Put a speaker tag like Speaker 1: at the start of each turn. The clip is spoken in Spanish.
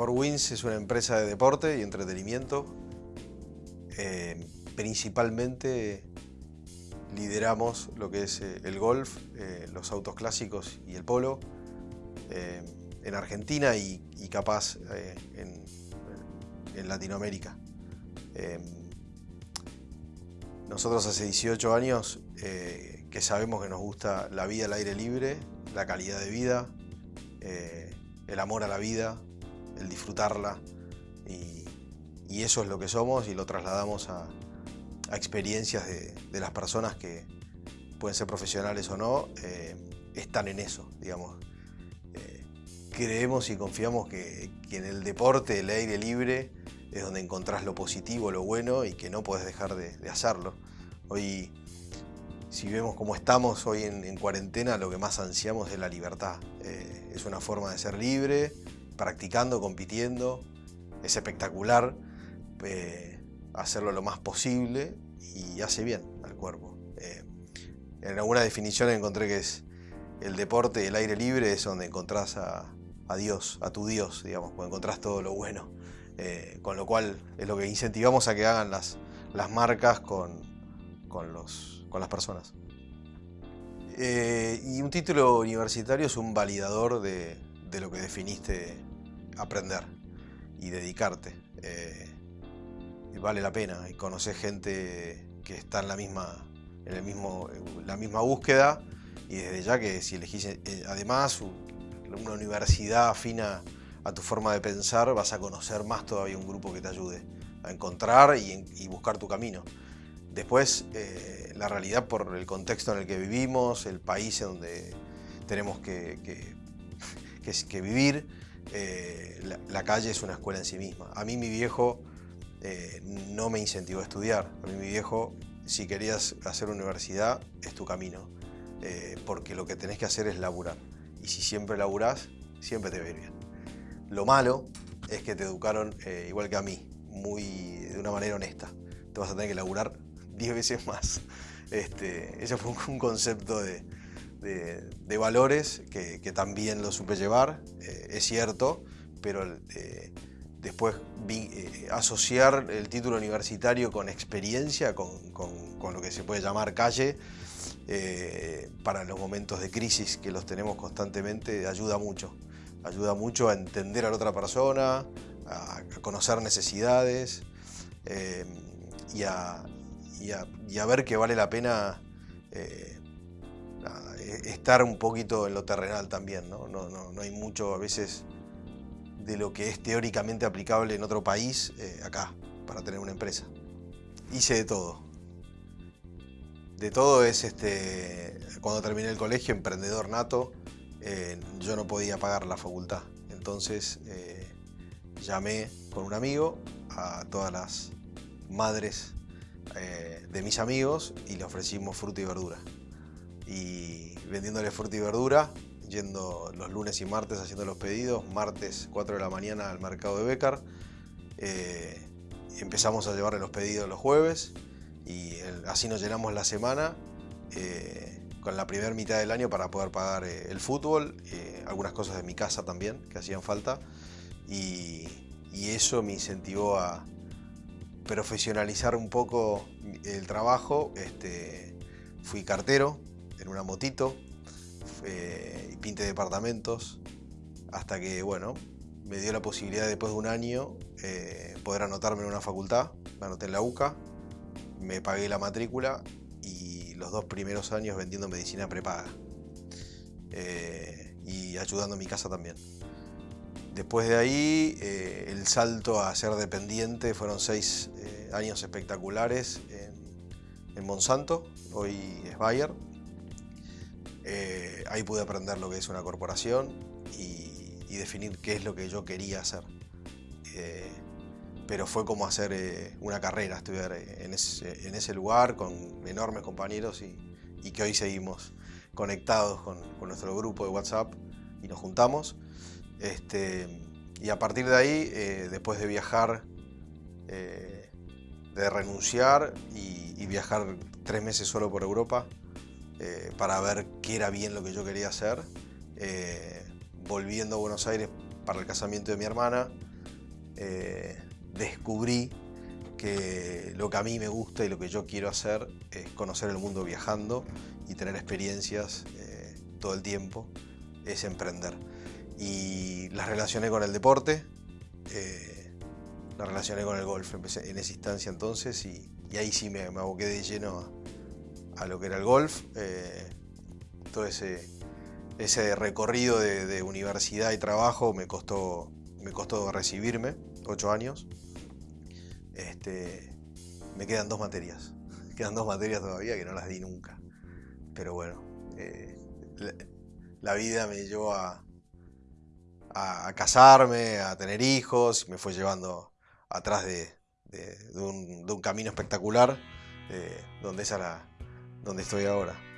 Speaker 1: For Wins es una empresa de deporte y entretenimiento. Eh, principalmente lideramos lo que es eh, el golf, eh, los autos clásicos y el polo en Argentina y, capaz en, en, Latinoamérica. nosotros hace 18 años que sabemos que nos gusta la vida al aire libre, la calidad de vida, el amor a la vida, el disfrutarla y, eso es lo que somos y lo trasladamos a, experiencias de, las personas que pueden ser profesionales o no, eh, están en eso, digamos. Eh, creemos y confiamos que, en el deporte, el aire libre, es donde encontrás lo positivo, lo bueno y que no puedes dejar de, hacerlo. Hoy, si vemos cómo estamos hoy en, cuarentena, lo que más ansiamos es la libertad. Eh, es una forma de ser libre, practicando, compitiendo. Es espectacular eh, hacerlo lo más posible y hace bien al cuerpo. Eh, en alguna definición encontré que es el deporte el aire libre es donde encontrás a, Dios, a tu Dios, digamos, cuando encontrás todo lo bueno. Eh, con lo cual es lo que incentivamos a que hagan las, las marcas con, con, los, con las personas. y un título universitario es un validador de, de lo que definiste aprender y dedicarte. Eh, vale la pena y conocer gente que está en la misma, en el mismo, la misma búsqueda y desde ya que si elegís eh, además una universidad afina a tu forma de pensar vas a conocer más todavía un grupo que te ayude a encontrar y, buscar tu camino. Después, eh, la realidad por el contexto en el que vivimos, el país en donde tenemos que, que vivir, eh, la, calle es una escuela en sí misma. A mí mi viejo eh, no me incentivó a estudiar. A mí mi viejo, si querías hacer universidad, es tu camino. Eh, porque lo que tenés que hacer es laburar. Y si siempre laburás, siempre te va bien. Lo malo es que te educaron igual que a mí, muy, de una manera honesta. Te vas a tener que laburar 10 veces más. Este, ese fue un concepto de, de, valores que, también lo supe llevar, eh, es cierto, pero eh, después eh, asociar el título universitario con experiencia, con, lo que se puede llamar calle, para los momentos de crisis que los tenemos constantemente, ayuda mucho. Ayuda mucho a entender a la otra persona, a, conocer necesidades y a, ver que vale la pena estar un poquito en lo terrenal también, ¿no? No, no, hay mucho a veces de lo que es teóricamente aplicable en otro país eh, acá, para tener una empresa. Hice de todo. De todo es, este, cuando terminé el colegio, emprendedor nato, eh, yo no podía pagar la facultad. Entonces eh, llamé con un amigo a todas las madres de mis amigos y le ofrecimos fruta y verdura. Y vendiéndole fruta y verdura, yendo los lunes y martes haciendo los pedidos, martes 4 de la mañana al mercado de Becar. Eh, empezamos a llevarle los pedidos los jueves y así nos llenamos la semana eh, con la primera mitad del año para poder pagar eh, el fútbol, algunas cosas de mi casa también que hacían falta y, eso me incentivó a profesionalizar un poco el trabajo. Este, fui cartero, en una motito y pinte departamentos hasta que, bueno, me dio la posibilidad después de un año eh, poder anotarme en una facultad, me anoté en la UCA, me pagué la matrícula y los dos primeros años vendiendo medicina prepaga eh, y ayudando a mi casa también. Después de ahí, eh, el salto a ser dependiente fueron seis años espectaculares en, en Monsanto, hoy es Bayer, eh, ahí pude aprender lo que es una corporación y, definir qué es lo que yo quería hacer. Eh, pero fue como hacer eh, una carrera, estudiar en ese, lugar con enormes compañeros y, que hoy seguimos conectados con, nuestro grupo de WhatsApp y nos juntamos. Este, y a partir de ahí, después de viajar, de renunciar y viajar tres meses solo por Europa, eh, para ver qué era bien lo que yo quería hacer. Eh, volviendo a Buenos Aires para el casamiento de mi hermana, eh, descubrí que lo que a mí me gusta y lo que yo quiero hacer es conocer el mundo viajando y tener experiencias todo el tiempo, es emprender. Y las relacioné con el deporte, las relacioné con el golf empecé en esa instancia entonces y, ahí sí me, aboqué de lleno a, lo que era el golf. Eh, todo ese, ese recorrido de, universidad y trabajo me costó, me costó recibirme, ocho años. Este, me quedan dos materias. Quedan dos materias todavía que no las di nunca. Pero bueno, eh, la, vida me llevó a, a, casarme, a tener hijos, me fue llevando atrás de, un, camino espectacular, eh, donde, es donde estoy ahora.